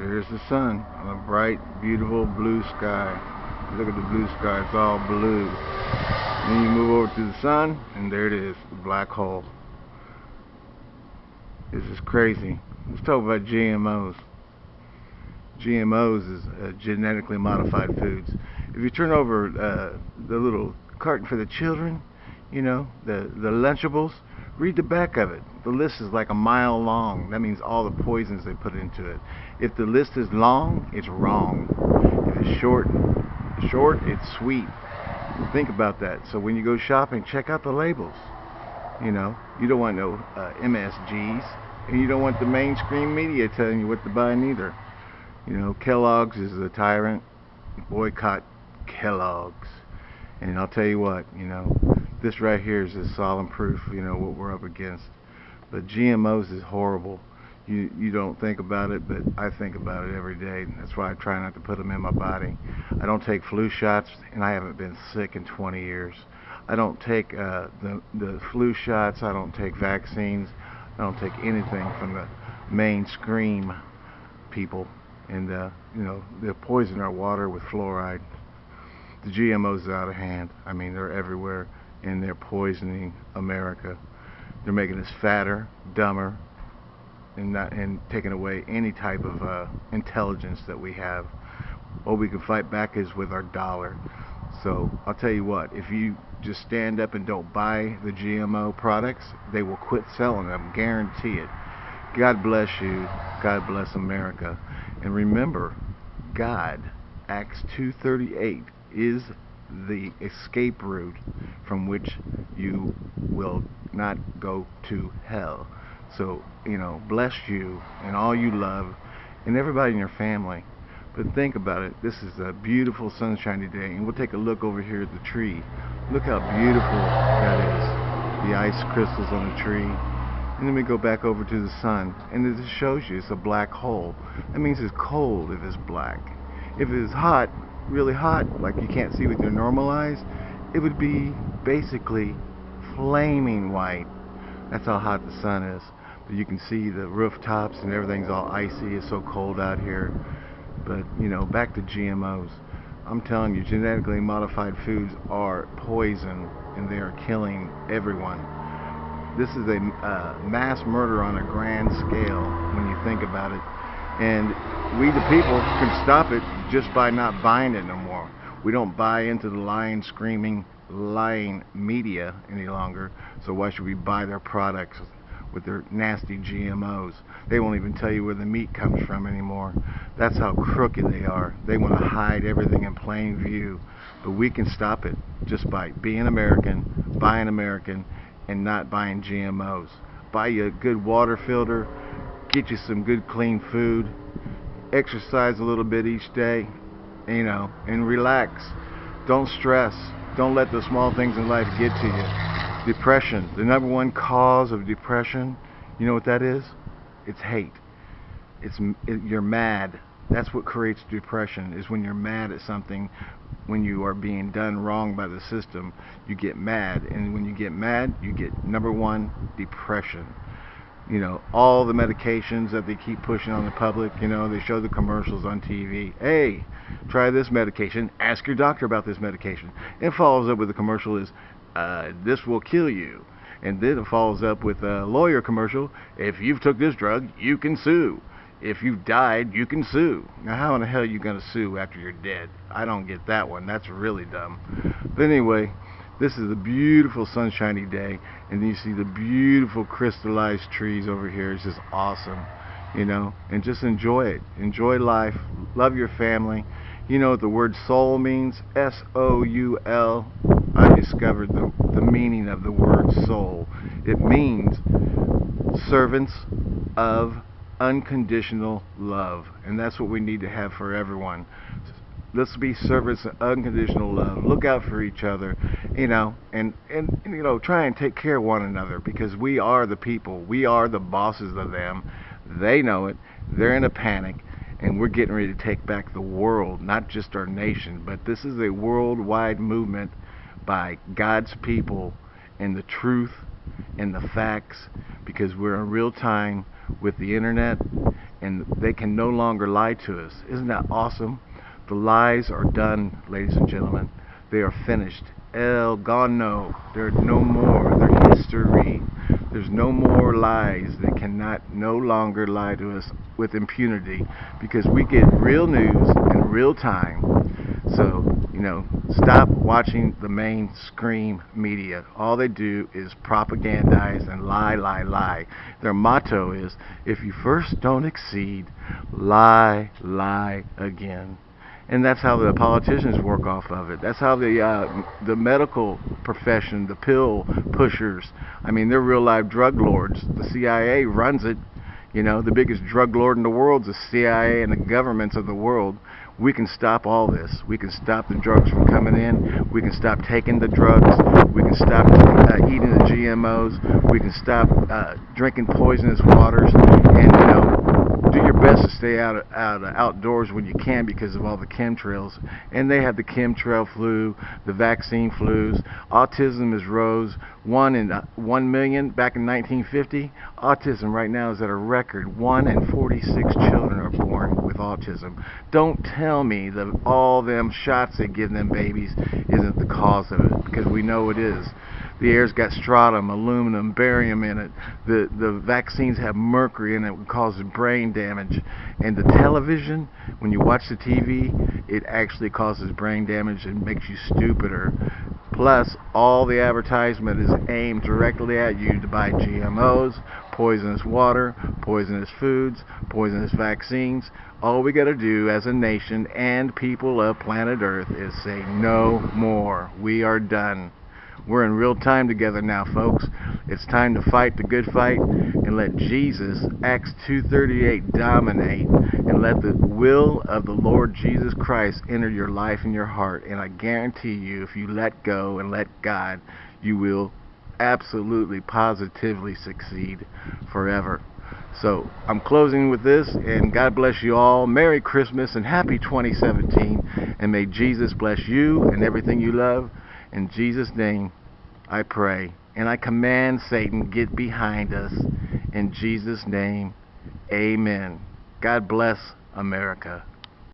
There's the sun on a bright, beautiful blue sky. Look at the blue sky, it's all blue. Then you move over to the sun, and there it is, the black hole. This is crazy. Let's talk about GMOs. GMOs is uh, genetically modified foods. If you turn over uh, the little carton for the children, you know, the, the Lunchables, read the back of it. The list is like a mile long. That means all the poisons they put into it. If the list is long, it's wrong. If it's short, short, it's sweet. Think about that. So when you go shopping, check out the labels. You know, you don't want no uh, MSGs, and you don't want the mainstream media telling you what to buy neither. You know, Kellogg's is a tyrant. Boycott Kellogg's. And I'll tell you what, you know, this right here is a solemn proof, you know, what we're up against. But GMOs is horrible. You you don't think about it, but I think about it every day. That's why I try not to put them in my body. I don't take flu shots, and I haven't been sick in 20 years. I don't take uh, the the flu shots. I don't take vaccines. I don't take anything from the mainstream people, and uh, you know they poison our water with fluoride. The GMOs are out of hand. I mean, they're everywhere, and they're poisoning America. They're making us fatter, dumber, and not and taking away any type of uh, intelligence that we have. All we can fight back is with our dollar. So I'll tell you what, if you just stand up and don't buy the GMO products, they will quit selling them. Guarantee it. God bless you. God bless America. And remember, God, Acts 2:38 is the escape route from which you will not go to hell. So, you know, bless you and all you love and everybody in your family. But think about it. This is a beautiful sunshiny day, and we'll take a look over here at the tree. Look how beautiful that is. The ice crystals on the tree. And then we go back over to the sun, and it shows you it's a black hole. That means it's cold if it's black. If it's hot, really hot, like you can't see with your normal eyes, it would be basically flaming white. That's how hot the sun is. But you can see the rooftops and everything's all icy. It's so cold out here. But, you know, back to GMOs. I'm telling you, genetically modified foods are poison and they are killing everyone. This is a uh, mass murder on a grand scale when you think about it. And we, the people, can stop it just by not buying it no more. We don't buy into the lying, screaming, lying media any longer. So why should we buy their products with their nasty GMOs? They won't even tell you where the meat comes from anymore. That's how crooked they are. They want to hide everything in plain view. But we can stop it just by being American, buying American, and not buying GMOs. Buy you a good water filter, get you some good clean food, exercise a little bit each day, you know, and relax. Don't stress. Don't let the small things in life get to you. Depression, the number one cause of depression, you know what that is? It's hate. It's it, you're mad. That's what creates depression is when you're mad at something when you are being done wrong by the system, you get mad and when you get mad, you get number 1 depression you know, all the medications that they keep pushing on the public. You know, they show the commercials on TV. Hey, try this medication. Ask your doctor about this medication. And follows up with a commercial is, uh, this will kill you. And then it follows up with a lawyer commercial. If you've took this drug, you can sue. If you've died, you can sue. Now, how in the hell are you going to sue after you're dead? I don't get that one. That's really dumb. But anyway, this is a beautiful sunshiny day, and you see the beautiful crystallized trees over here. It's just awesome, you know. And just enjoy it. Enjoy life. Love your family. You know what the word soul means? S-O-U-L. I discovered the, the meaning of the word soul. It means servants of unconditional love. And that's what we need to have for everyone let's be servants of unconditional love. Look out for each other, you know, and, and, you know, try and take care of one another because we are the people. We are the bosses of them. They know it. They're in a panic, and we're getting ready to take back the world, not just our nation, but this is a worldwide movement by God's people and the truth and the facts because we're in real time with the internet and they can no longer lie to us. Isn't that awesome? The lies are done, ladies and gentlemen. They are finished. El gone no. They're no more. They're history. There's no more lies. They cannot no longer lie to us with impunity because we get real news in real time. So, you know, stop watching the mainstream media. All they do is propagandize and lie, lie, lie. Their motto is if you first don't exceed, lie, lie again and that's how the politicians work off of it. That's how the uh, the medical profession, the pill pushers. I mean, they're real live drug lords. The CIA runs it. You know, the biggest drug lord in the world is the CIA and the governments of the world. We can stop all this. We can stop the drugs from coming in. We can stop taking the drugs. We can stop uh, eating the GMOs. We can stop uh, drinking poisonous waters. And you know, do your best to stay out out outdoors when you can because of all the chemtrails. And they have the chemtrail flu, the vaccine flus. Autism is rose one in uh, one million back in 1950. Autism right now is at a record. One in 46 children are born with autism. Don't tell me that all them shots they give them babies isn't the cause of it because we know it is. The air's got strontium, aluminum, barium in it. The the vaccines have mercury in it, which causes brain damage. And the television, when you watch the TV, it actually causes brain damage and makes you stupider. Plus, all the advertisement is aimed directly at you to buy GMOs, poisonous water, poisonous foods, poisonous vaccines. All we got to do as a nation and people of planet Earth is say no more. We are done. We're in real time together now, folks. It's time to fight the good fight and let Jesus, Acts 2.38, dominate and let the will of the Lord Jesus Christ enter your life and your heart. And I guarantee you, if you let go and let God, you will absolutely, positively succeed forever. So I'm closing with this, and God bless you all. Merry Christmas and happy 2017. And may Jesus bless you and everything you love. In Jesus' name, I pray. And I command Satan, get behind us. In Jesus' name, amen. God bless America.